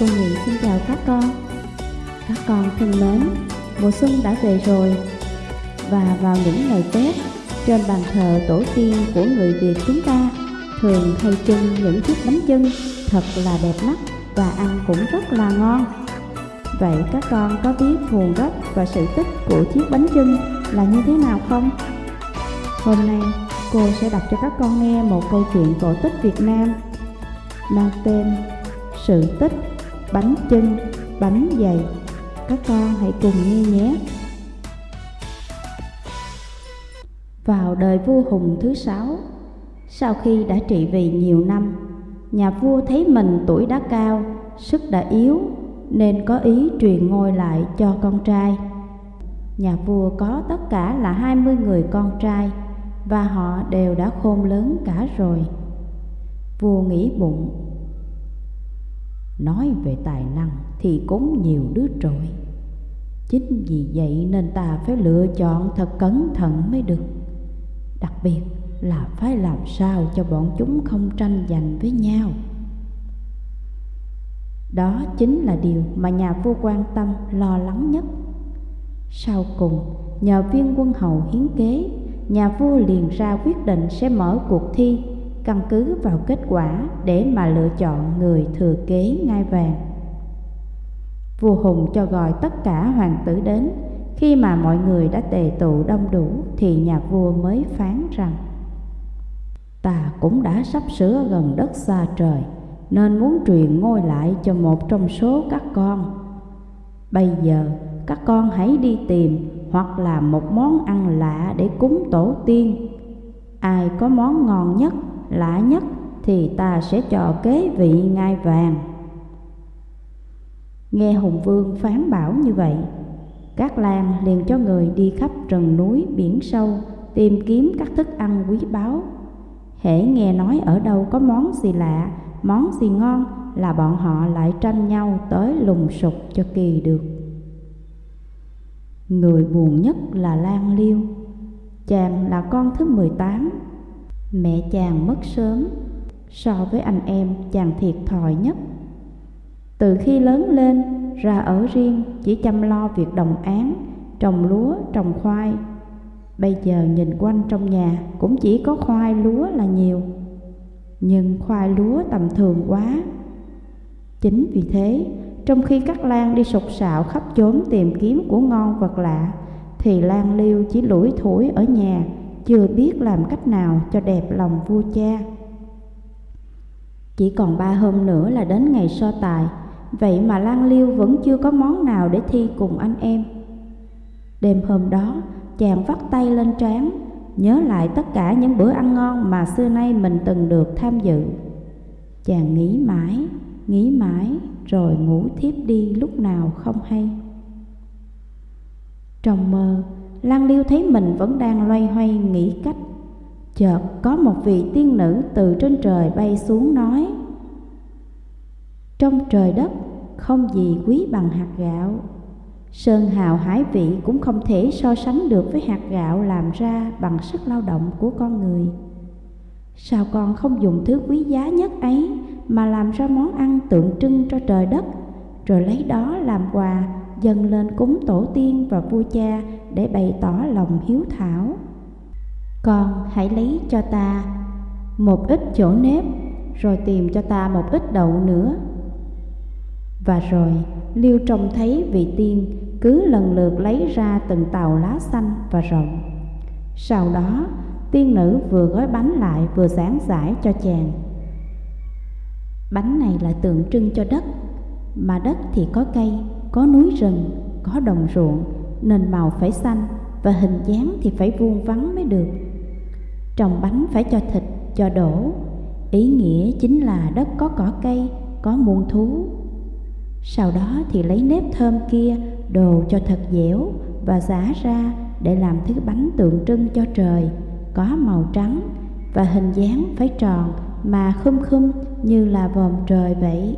Cô Nghị xin chào các con. Các con thân mến, mùa xuân đã về rồi. Và vào những ngày Tết, trên bàn thờ tổ tiên của người Việt chúng ta Thường hay trưng những chiếc bánh chưng thật là đẹp mắt và ăn cũng rất là ngon. Vậy các con có biết nguồn gốc và sự tích của chiếc bánh chưng là như thế nào không? Hôm nay cô sẽ đọc cho các con nghe một câu chuyện cổ tích Việt Nam mang tên Sự tích bánh chưng, bánh dày. Các con hãy cùng nghe nhé. Vào đời vua Hùng thứ sáu, sau khi đã trị vì nhiều năm, nhà vua thấy mình tuổi đã cao, sức đã yếu, nên có ý truyền ngôi lại cho con trai. Nhà vua có tất cả là hai mươi người con trai, và họ đều đã khôn lớn cả rồi. Vua nghĩ bụng, nói về tài năng thì cũng nhiều đứa trội. Chính vì vậy nên ta phải lựa chọn thật cẩn thận mới được. Đặc biệt là phải làm sao cho bọn chúng không tranh giành với nhau. Đó chính là điều mà nhà vua quan tâm lo lắng nhất. Sau cùng, nhờ viên quân hầu hiến kế nhà vua liền ra quyết định sẽ mở cuộc thi căn cứ vào kết quả để mà lựa chọn người thừa kế ngai vàng. Vua Hùng cho gọi tất cả hoàng tử đến, khi mà mọi người đã tề tụ đông đủ thì nhà vua mới phán rằng Ta cũng đã sắp sửa gần đất xa trời, nên muốn truyền ngôi lại cho một trong số các con. Bây giờ các con hãy đi tìm hoặc làm một món ăn lạ để cúng tổ tiên. Ai có món ngon nhất, lạ nhất thì ta sẽ cho kế vị ngai vàng. Nghe Hùng Vương phán bảo như vậy, các Lan liền cho người đi khắp rừng núi biển sâu tìm kiếm các thức ăn quý báu. Hễ nghe nói ở đâu có món gì lạ, món gì ngon là bọn họ lại tranh nhau tới lùng sục cho kỳ được. Người buồn nhất là Lan Liêu Chàng là con thứ 18 Mẹ chàng mất sớm So với anh em chàng thiệt thòi nhất. Từ khi lớn lên ra ở riêng Chỉ chăm lo việc đồng án Trồng lúa, trồng khoai. Bây giờ nhìn quanh trong nhà Cũng chỉ có khoai lúa là nhiều. Nhưng khoai lúa tầm thường quá. Chính vì thế trong khi các lan đi sục sạo khắp chốn tìm kiếm của ngon vật lạ Thì Lan Liêu chỉ lủi thủi ở nhà chưa biết làm cách nào cho đẹp lòng vua cha. Chỉ còn ba hôm nữa là đến ngày so tài Vậy mà Lan Liêu vẫn chưa có món nào để thi cùng anh em. Đêm hôm đó chàng vắt tay lên trán Nhớ lại tất cả những bữa ăn ngon mà xưa nay mình từng được tham dự. Chàng nghĩ mãi, nghĩ mãi rồi ngủ thiếp đi lúc nào không hay. Trong mơ, Lan Liêu thấy mình vẫn đang loay hoay nghĩ cách. Chợt có một vị tiên nữ từ trên trời bay xuống nói Trong trời đất không gì quý bằng hạt gạo Sơn hào hải vị cũng không thể so sánh được với hạt gạo làm ra bằng sức lao động của con người Sao con không dùng thứ quý giá nhất ấy mà làm ra món ăn tượng trưng cho trời đất, rồi lấy đó làm quà dâng lên cúng tổ tiên và vua cha để bày tỏ lòng hiếu thảo. Con hãy lấy cho ta một ít chỗ nếp, rồi tìm cho ta một ít đậu nữa. Và rồi Liêu trông thấy vị tiên cứ lần lượt lấy ra từng tàu lá xanh và rộng. Sau đó, tiên nữ vừa gói bánh lại vừa giảng giải cho chàng Bánh này là tượng trưng cho đất Mà đất thì có cây, có núi rừng, có đồng ruộng Nên màu phải xanh và hình dáng thì phải vuông vắn mới được. Trồng bánh phải cho thịt, cho đổ. Ý nghĩa chính là đất có cỏ cây, có muôn thú. Sau đó thì lấy nếp thơm kia đồ cho thật dẻo Và giả ra để làm thứ bánh tượng trưng cho trời Có màu trắng và hình dáng phải tròn mà khum khum như là vòm trời vậy.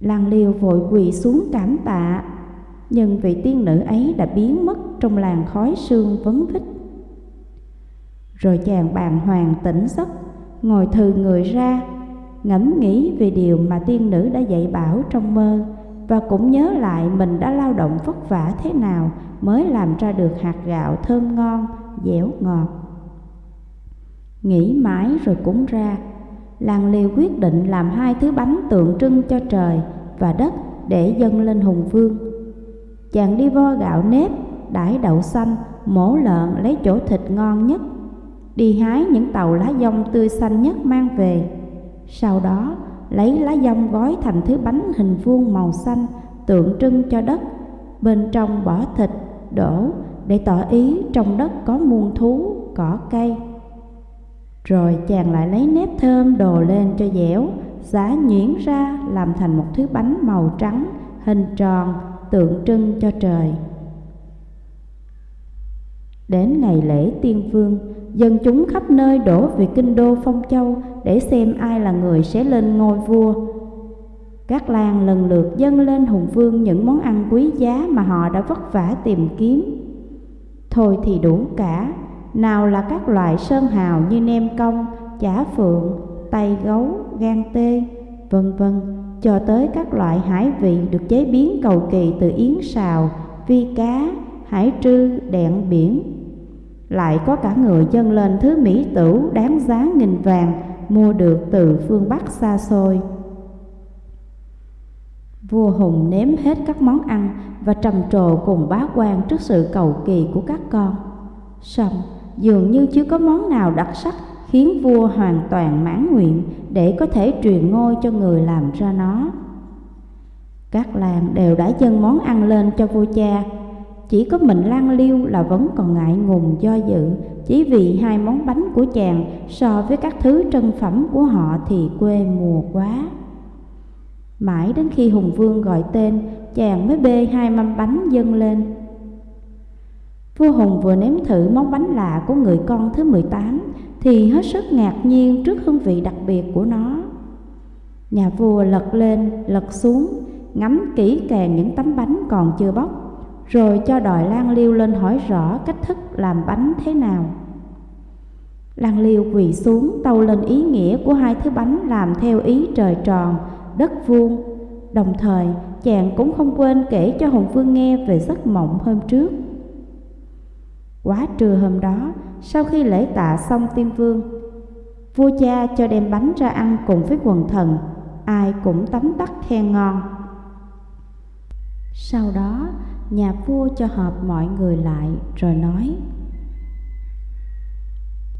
Lan liêu vội quỳ xuống cảm tạ, nhưng vị tiên nữ ấy đã biến mất trong làn khói sương vấn vít. Rồi chàng bàng hoàng tỉnh giấc, ngồi thừ người ra, ngẫm nghĩ về điều mà tiên nữ đã dạy bảo trong mơ và cũng nhớ lại mình đã lao động vất vả thế nào mới làm ra được hạt gạo thơm ngon, dẻo ngọt. Nghĩ mãi rồi cũng ra, làng liều quyết định làm hai thứ bánh tượng trưng cho trời và đất để dâng lên hùng vương. Chàng đi vo gạo nếp, đãi đậu xanh, mổ lợn lấy chỗ thịt ngon nhất, đi hái những tàu lá dong tươi xanh nhất mang về. Sau đó, lấy lá dong gói thành thứ bánh hình vuông màu xanh tượng trưng cho đất, bên trong bỏ thịt, đổ để tỏ ý trong đất có muôn thú, cỏ cây. Rồi chàng lại lấy nếp thơm đồ lên cho dẻo, giá nhuyễn ra làm thành một thứ bánh màu trắng, hình tròn, tượng trưng cho trời. Đến ngày lễ tiên vương, dân chúng khắp nơi đổ về kinh đô Phong Châu để xem ai là người sẽ lên ngôi vua. Các làng lần lượt dâng lên hùng vương những món ăn quý giá mà họ đã vất vả tìm kiếm. Thôi thì đủ cả, nào là các loại sơn hào như nem công, chả phượng, tay gấu, gan tê, vân vân, cho tới các loại hải vị được chế biến cầu kỳ từ yến xào, vi cá, hải trư, đẹn biển. Lại có cả người dâng lên thứ mỹ tửu đáng giá nghìn vàng mua được từ phương Bắc xa xôi. Vua Hùng nếm hết các món ăn và trầm trồ cùng bá quan trước sự cầu kỳ của các con. Xong, dường như chưa có món nào đặc sắc khiến vua hoàn toàn mãn nguyện để có thể truyền ngôi cho người làm ra nó. Các làng đều đã dâng món ăn lên cho vua cha, chỉ có mình Lan Liêu là vẫn còn ngại ngùng do dự, chỉ vì hai món bánh của chàng so với các thứ trân phẩm của họ thì quê mùa quá. Mãi đến khi Hùng Vương gọi tên, chàng mới bê hai mâm bánh dâng lên. Vua Hùng vừa nếm thử món bánh lạ của người con thứ 18 thì hết sức ngạc nhiên trước hương vị đặc biệt của nó. Nhà vua lật lên, lật xuống, ngắm kỹ càng những tấm bánh còn chưa bóc, rồi cho đòi Lan Liêu lên hỏi rõ cách thức làm bánh thế nào. Lan Liêu quỳ xuống tâu lên ý nghĩa của hai thứ bánh làm theo ý trời tròn, đất vuông. Đồng thời, chàng cũng không quên kể cho Hùng Vương nghe về giấc mộng hôm trước. Quá trưa hôm đó, sau khi lễ tạ xong tiên vương, vua cha cho đem bánh ra ăn cùng với quần thần, ai cũng tấm tắc khen ngon. Sau đó, nhà vua cho họp mọi người lại rồi nói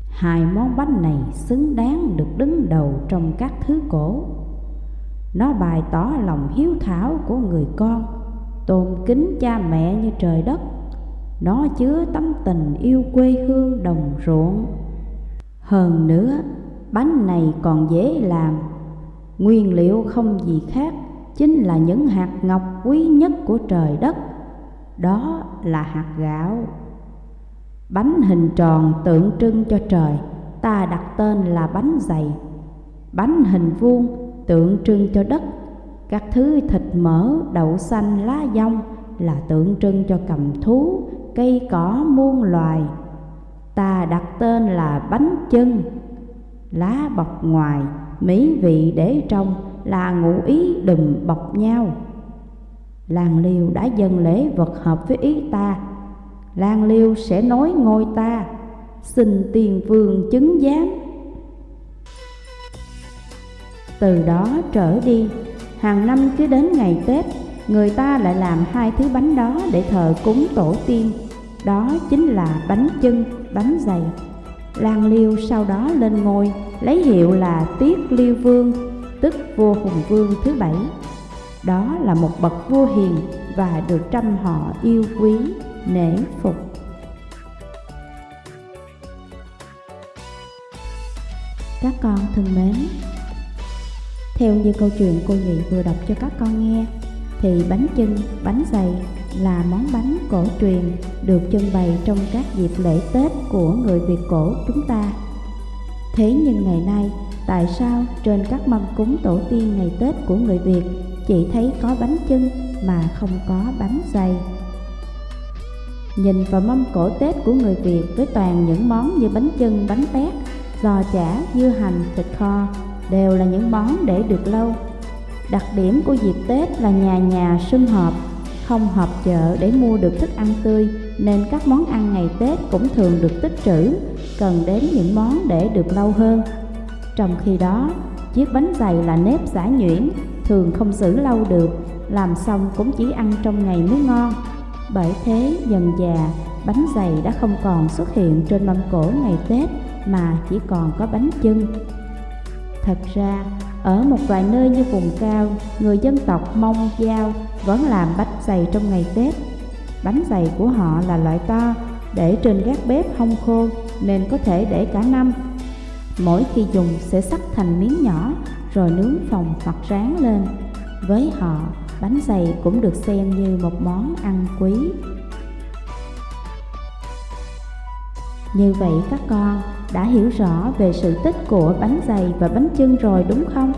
Hai món bánh này xứng đáng được đứng đầu trong các thứ cổ. Nó bày tỏ lòng hiếu thảo của người con Tôn kính cha mẹ như trời đất. Nó chứa tấm tình yêu quê hương đồng ruộng. Hơn nữa, bánh này còn dễ làm. Nguyên liệu không gì khác Chính là những hạt ngọc quý nhất của trời đất. Đó là hạt gạo. Bánh hình tròn tượng trưng cho trời Ta đặt tên là bánh dày. Bánh hình vuông tượng trưng cho đất. Các thứ thịt mỡ, đậu xanh, lá dong Là tượng trưng cho cầm thú, cây cỏ muôn loài. Ta đặt tên là bánh chân Lá bọc ngoài, mỹ vị để trong Là ngụ ý đùm bọc nhau. Làng liêu đã dâng lễ vật hợp với ý ta. Làng Liêu sẽ nói ngôi ta. Xin tiền vương chứng giám. Từ đó trở đi Hàng năm cứ đến ngày Tết Người ta lại làm hai thứ bánh đó để thờ cúng tổ tiên. Đó chính là bánh chân, bánh dày Lan Liêu sau đó lên ngôi Lấy hiệu là Tiết Liêu Vương Tức vua Hùng Vương thứ bảy. Đó là một bậc vua hiền Và được trăm họ yêu quý nể phục. Các con thân mến theo như câu chuyện cô nhị vừa đọc cho các con nghe thì bánh chưng bánh dày là món bánh cổ truyền được trưng bày trong các dịp lễ tết của người việt cổ chúng ta thế nhưng ngày nay tại sao trên các mâm cúng tổ tiên ngày tết của người việt chỉ thấy có bánh chưng mà không có bánh dày Nhìn vào mâm cổ Tết của người Việt với toàn những món như bánh chưng, bánh tét, giò chả, dưa hành, thịt kho đều là những món để được lâu. Đặc điểm của dịp Tết là nhà nhà sum họp, không họp chợ để mua được thức ăn tươi nên các món ăn ngày Tết cũng thường được tích trữ, cần đến những món để được lâu hơn. Trong khi đó, chiếc bánh dày là nếp giả nhuyễn, thường không giữ lâu được, làm xong cũng chỉ ăn trong ngày mới ngon. Bởi thế, dần già, bánh dày đã không còn xuất hiện trên mâm cổ ngày Tết mà chỉ còn có bánh chưng. Thật ra, ở một vài nơi như vùng cao, người dân tộc Mông Giao vẫn làm bánh dày trong ngày Tết. Bánh dày của họ là loại to, để trên gác bếp hong khô nên có thể để cả năm. Mỗi khi dùng sẽ cắt thành miếng nhỏ rồi nướng phồng hoặc rán lên. Với họ, bánh dày cũng được xem như một món ăn quý. Như vậy các con đã hiểu rõ về sự tích của bánh dày và bánh chưng rồi đúng không?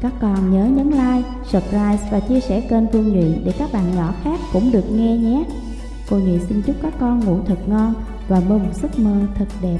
Các con nhớ nhấn like, subscribe và chia sẻ kênh Phương Nhụy để các bạn nhỏ khác cũng được nghe nhé. Cô Nhụy xin chúc các con ngủ thật ngon và mơ một giấc mơ thật đẹp.